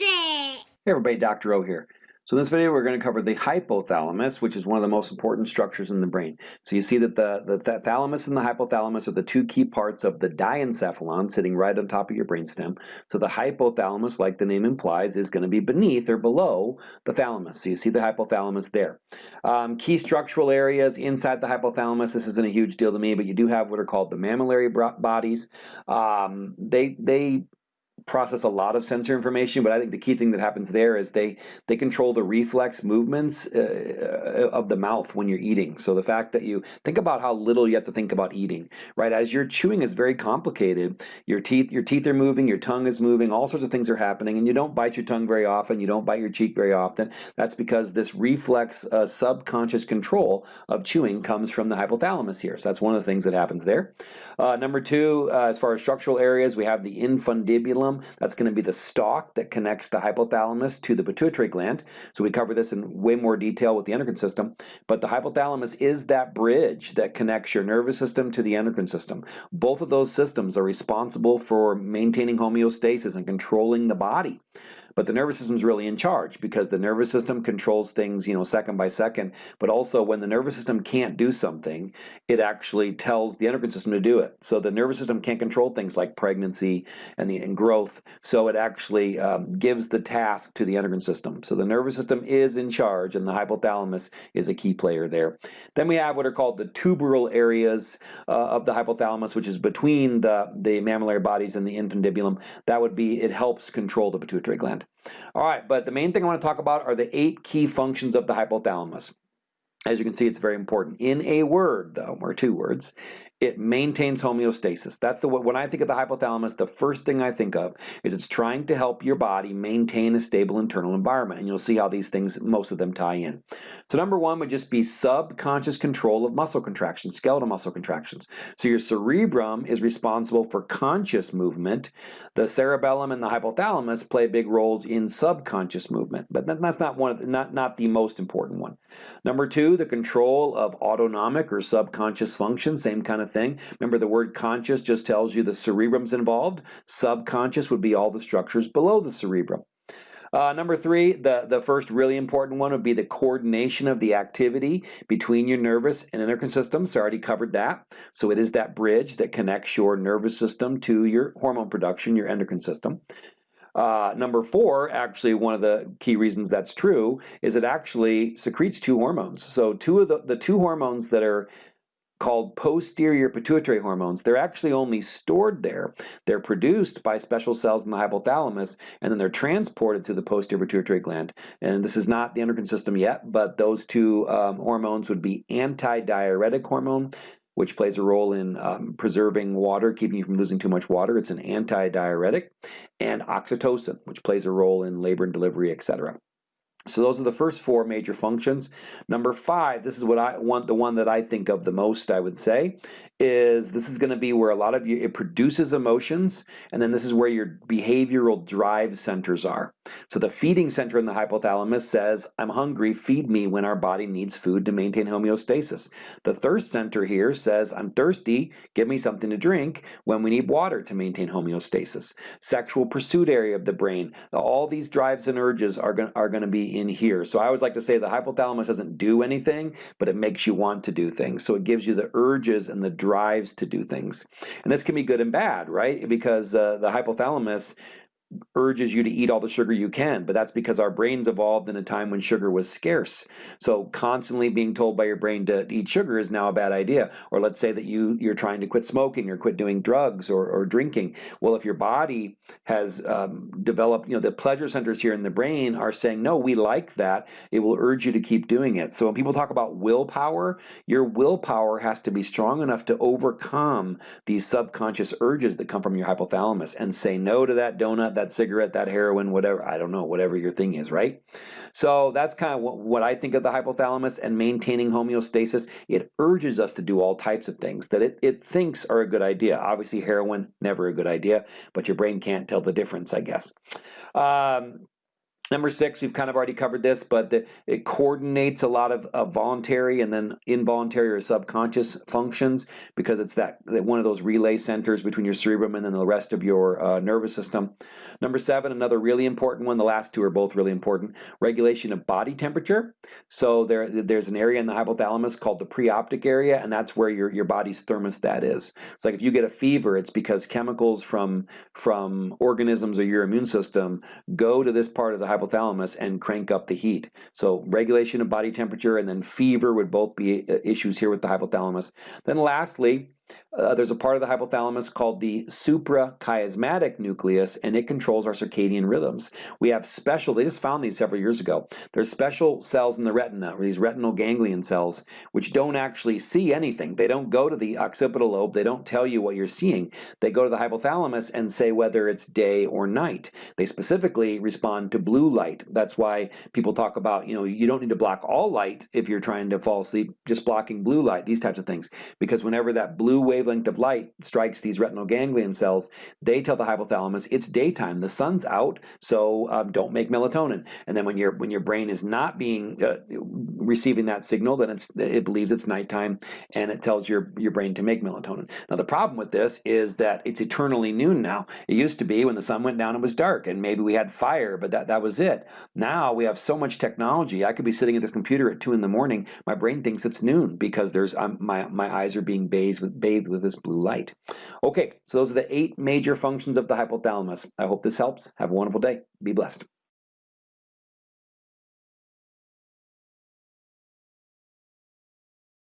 It! Hey everybody, Dr. O here. So in this video we're going to cover the hypothalamus, which is one of the most important structures in the brain. So you see that the, the th thalamus and the hypothalamus are the two key parts of the diencephalon sitting right on top of your brainstem. So the hypothalamus, like the name implies, is going to be beneath or below the thalamus. So you see the hypothalamus there. Um, key structural areas inside the hypothalamus, this isn't a huge deal to me, but you do have what are called the mammillary bodies. Um, they, they process a lot of sensor information, but I think the key thing that happens there is they they control the reflex movements uh, of the mouth when you're eating. So the fact that you think about how little you have to think about eating, right? As you're chewing is very complicated. Your teeth your teeth are moving, your tongue is moving, all sorts of things are happening, and you don't bite your tongue very often. You don't bite your cheek very often. That's because this reflex uh, subconscious control of chewing comes from the hypothalamus here. So that's one of the things that happens there. Uh, number two, uh, as far as structural areas, we have the infundibulum that's going to be the stalk that connects the hypothalamus to the pituitary gland. So we cover this in way more detail with the endocrine system. But the hypothalamus is that bridge that connects your nervous system to the endocrine system. Both of those systems are responsible for maintaining homeostasis and controlling the body. But the nervous system is really in charge because the nervous system controls things, you know, second by second. But also when the nervous system can't do something, it actually tells the endocrine system to do it. So the nervous system can't control things like pregnancy and, the, and growth. So it actually um, gives the task to the endocrine system. So the nervous system is in charge and the hypothalamus is a key player there. Then we have what are called the tuberal areas uh, of the hypothalamus, which is between the, the mammillary bodies and the infundibulum. That would be, it helps control the pituitary gland. All right, but the main thing I want to talk about are the eight key functions of the hypothalamus. As you can see, it's very important. In a word, though, or two words, it maintains homeostasis. That's the when I think of the hypothalamus, the first thing I think of is it's trying to help your body maintain a stable internal environment. And you'll see how these things, most of them tie in. So number one would just be subconscious control of muscle contractions, skeletal muscle contractions. So your cerebrum is responsible for conscious movement. The cerebellum and the hypothalamus play big roles in subconscious movement, but that's not one of the, not not the most important one. Number two, the control of autonomic or subconscious function, same kind of thing. Remember the word conscious just tells you the cerebrum's involved. Subconscious would be all the structures below the cerebrum. Uh, number three, the, the first really important one would be the coordination of the activity between your nervous and endocrine systems. I already covered that. So it is that bridge that connects your nervous system to your hormone production, your endocrine system. Uh, number four, actually one of the key reasons that's true is it actually secretes two hormones. So two of the, the two hormones that are called posterior pituitary hormones. They're actually only stored there. They're produced by special cells in the hypothalamus and then they're transported to the posterior pituitary gland. And this is not the endocrine system yet, but those two um, hormones would be antidiuretic hormone which plays a role in um, preserving water, keeping you from losing too much water. It's an antidiuretic. And oxytocin, which plays a role in labor and delivery, etc. So those are the first four major functions. Number five, this is what I want, the one that I think of the most, I would say, is this is going to be where a lot of you, it produces emotions, and then this is where your behavioral drive centers are. So the feeding center in the hypothalamus says, I'm hungry, feed me when our body needs food to maintain homeostasis. The thirst center here says, I'm thirsty, give me something to drink when we need water to maintain homeostasis. Sexual pursuit area of the brain, all these drives and urges are going, are to be in here. So I always like to say the hypothalamus doesn't do anything, but it makes you want to do things. So it gives you the urges and the drives to do things. And this can be good and bad, right? Because uh, the hypothalamus urges you to eat all the sugar you can, but that's because our brains evolved in a time when sugar was scarce. So constantly being told by your brain to eat sugar is now a bad idea. Or let's say that you, you're trying to quit smoking or quit doing drugs or, or drinking. Well, if your body has um, developed, you know, the pleasure centers here in the brain are saying, no, we like that, it will urge you to keep doing it. So when people talk about willpower, your willpower has to be strong enough to overcome these subconscious urges that come from your hypothalamus and say no to that donut, that cigarette, that heroin, whatever, I don't know, whatever your thing is, right? So that's kind of what, I think of the hypothalamus and maintaining homeostasis. It urges us to do all types of things that it, it thinks are a good idea. Obviously heroin, never a good idea, but your brain can't tell the difference, I guess. Um, Number six, we've kind of already covered this, but the, it coordinates a lot of, of voluntary and then involuntary or subconscious functions because it's that, that one of those relay centers between your cerebrum and then the rest of your uh, nervous system. Number seven, another really important one. The last two are both really important. Regulation of body temperature. So there, there's an area in the hypothalamus called the preoptic area, and that's where your, your body's thermostat is. It's like if you get a fever, it's because chemicals from from organisms or your immune system go to this part of the hypothalamus and crank up the heat. So regulation of body temperature and then fever would both be uh, issues here with the hypothalamus. Then lastly, uh, there's a part of the hypothalamus called the suprachiasmatic nucleus, and it controls our circadian rhythms. We have special, they just found these several years ago. There's special cells in the retina, or these retinal ganglion cells, which don't actually see anything. They don't go to the occipital lobe, they don't tell you what you're seeing. They go to the hypothalamus and say whether it's day or night. They specifically respond to blue light. That's why people talk about, you know, you don't need to block all light if you're trying to fall asleep, just blocking blue light, these types of things. Because whenever that blue blue wavelength of light strikes these retinal ganglion cells, they tell the hypothalamus it's daytime, the sun's out, so um, don't make melatonin. And then when your when your brain is not being uh, receiving that signal, then it's it believes it's nighttime, and it tells your your brain to make melatonin. Now the problem with this is that it's eternally noon now. It used to be when the sun went down it was dark, and maybe we had fire, but that that was it. Now we have so much technology. I could be sitting at this computer at two in the morning. My brain thinks it's noon because there's um, my my eyes are being bathed with bathed with this blue light. Okay, so those are the eight major functions of the hypothalamus. I hope this helps. Have a wonderful day. Be blessed.